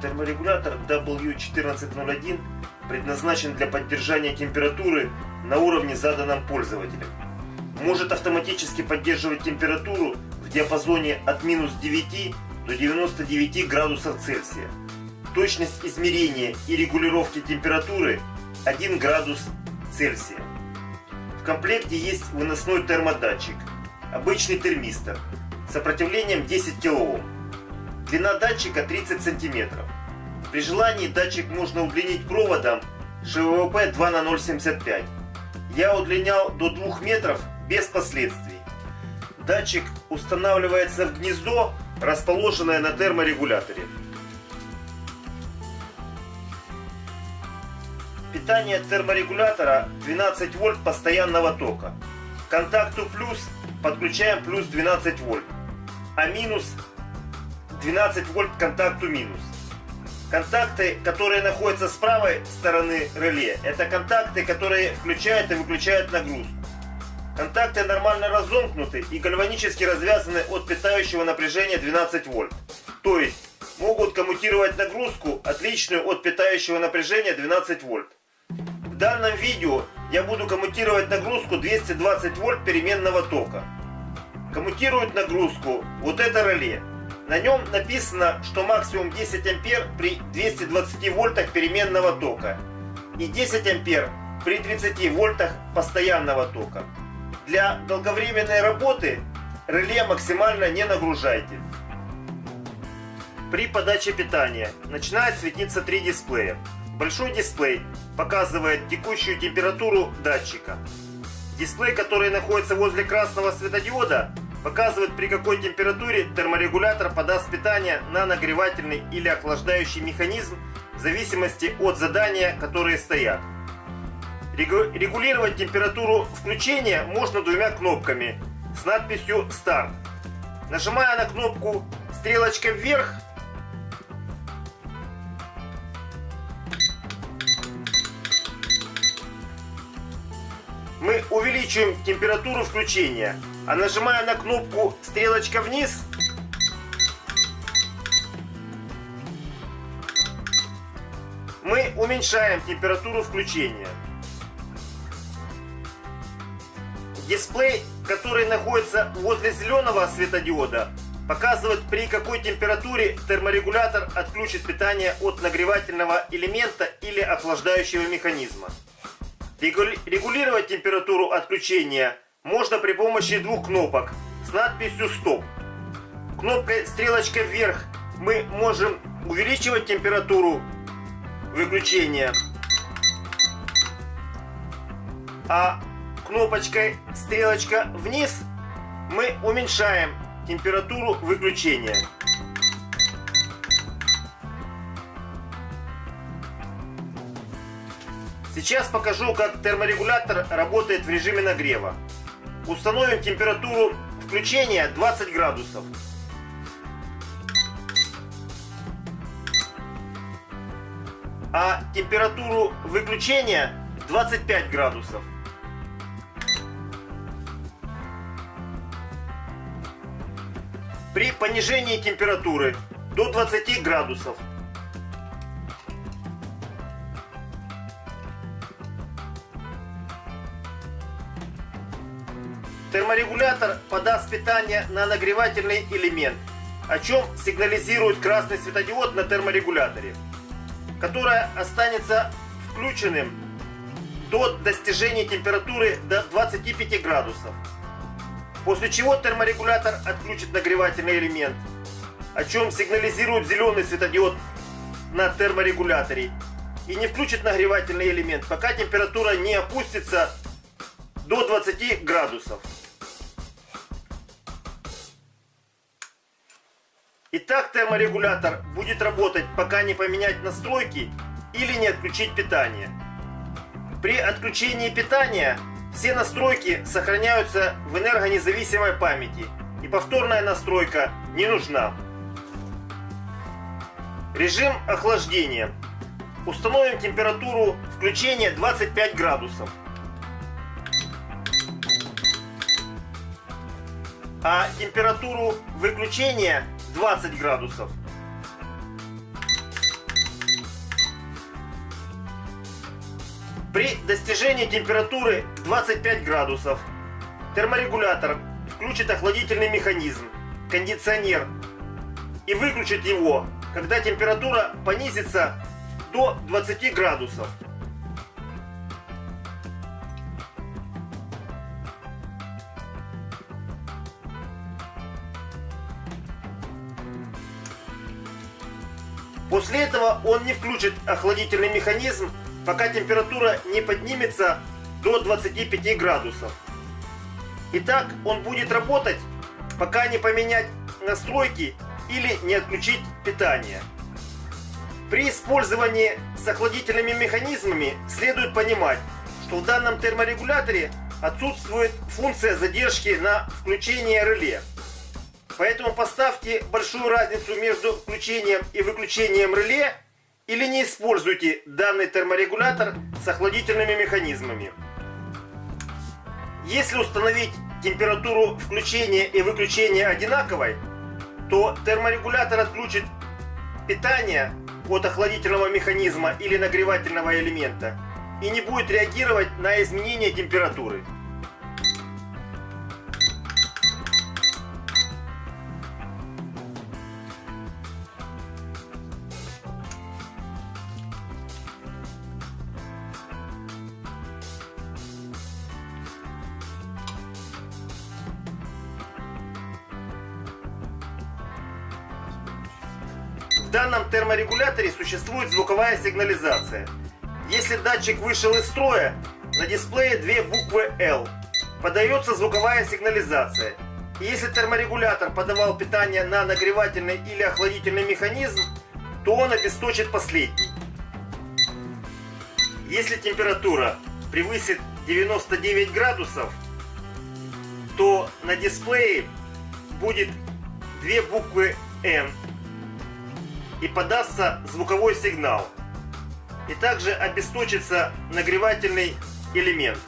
Терморегулятор W1401 предназначен для поддержания температуры на уровне заданном пользователем. Может автоматически поддерживать температуру в диапазоне от минус 9 до 99 градусов Цельсия. Точность измерения и регулировки температуры 1 градус Цельсия. В комплекте есть выносной термодатчик, обычный термистор, сопротивлением 10 кОм. Длина датчика 30 см. При желании датчик можно удлинить проводом ШВП 2 на 0,75. Я удлинял до 2 метров без последствий. Датчик устанавливается в гнездо, расположенное на терморегуляторе. Питание терморегулятора 12 вольт постоянного тока. К контакту плюс подключаем плюс 12 вольт, а минус 12 вольт контакту минус. Контакты, которые находятся с правой стороны реле, это контакты, которые включают и выключают нагрузку. Контакты нормально разомкнуты и гальванически развязаны от питающего напряжения 12 вольт. То есть могут коммутировать нагрузку, отличную от питающего напряжения 12 вольт. В данном видео я буду коммутировать нагрузку 220 вольт переменного тока. Коммутирует нагрузку вот это реле. На нем написано, что максимум 10 ампер при 220 вольтах переменного тока и 10 ампер при 30 вольтах постоянного тока. Для долговременной работы реле максимально не нагружайте. При подаче питания начинает светиться три дисплея. Большой дисплей показывает текущую температуру датчика. Дисплей, который находится возле красного светодиода, показывает при какой температуре терморегулятор подаст питание на нагревательный или охлаждающий механизм в зависимости от задания, которые стоят. Регулировать температуру включения можно двумя кнопками с надписью «Старт». Нажимая на кнопку стрелочка вверх, мы увеличиваем температуру включения а нажимая на кнопку стрелочка вниз, мы уменьшаем температуру включения. Дисплей, который находится возле зеленого светодиода, показывает при какой температуре терморегулятор отключит питание от нагревательного элемента или охлаждающего механизма. Регулировать температуру отключения – можно при помощи двух кнопок с надписью «Стоп». Кнопкой стрелочка вверх мы можем увеличивать температуру выключения, а кнопочкой стрелочка вниз мы уменьшаем температуру выключения. Сейчас покажу, как терморегулятор работает в режиме нагрева. Установим температуру включения 20 градусов. А температуру выключения 25 градусов. При понижении температуры до 20 градусов Терморегулятор подаст питание на нагревательный элемент, о чем сигнализирует красный светодиод на терморегуляторе, которое останется включенным до достижения температуры до 25 градусов. После чего терморегулятор отключит нагревательный элемент, о чем сигнализирует зеленый светодиод на терморегуляторе и не включит нагревательный элемент, пока температура не опустится до 20 градусов. Итак, терморегулятор будет работать, пока не поменять настройки или не отключить питание. При отключении питания все настройки сохраняются в энергонезависимой памяти и повторная настройка не нужна. Режим охлаждения. Установим температуру включения 25 градусов. А температуру выключения 20 градусов. При достижении температуры 25 градусов терморегулятор включит охладительный механизм, кондиционер и выключит его, когда температура понизится до 20 градусов. После этого он не включит охладительный механизм, пока температура не поднимется до 25 градусов. Итак, он будет работать, пока не поменять настройки или не отключить питание. При использовании с охладительными механизмами следует понимать, что в данном терморегуляторе отсутствует функция задержки на включение реле. Поэтому поставьте большую разницу между включением и выключением реле или не используйте данный терморегулятор с охладительными механизмами. Если установить температуру включения и выключения одинаковой, то терморегулятор отключит питание от охладительного механизма или нагревательного элемента и не будет реагировать на изменение температуры. В данном терморегуляторе существует звуковая сигнализация. Если датчик вышел из строя, на дисплее две буквы L. Подается звуковая сигнализация. И если терморегулятор подавал питание на нагревательный или охладительный механизм, то он обесточит последний. Если температура превысит 99 градусов, то на дисплее будет две буквы N и подастся звуковой сигнал. И также обесточится нагревательный элемент.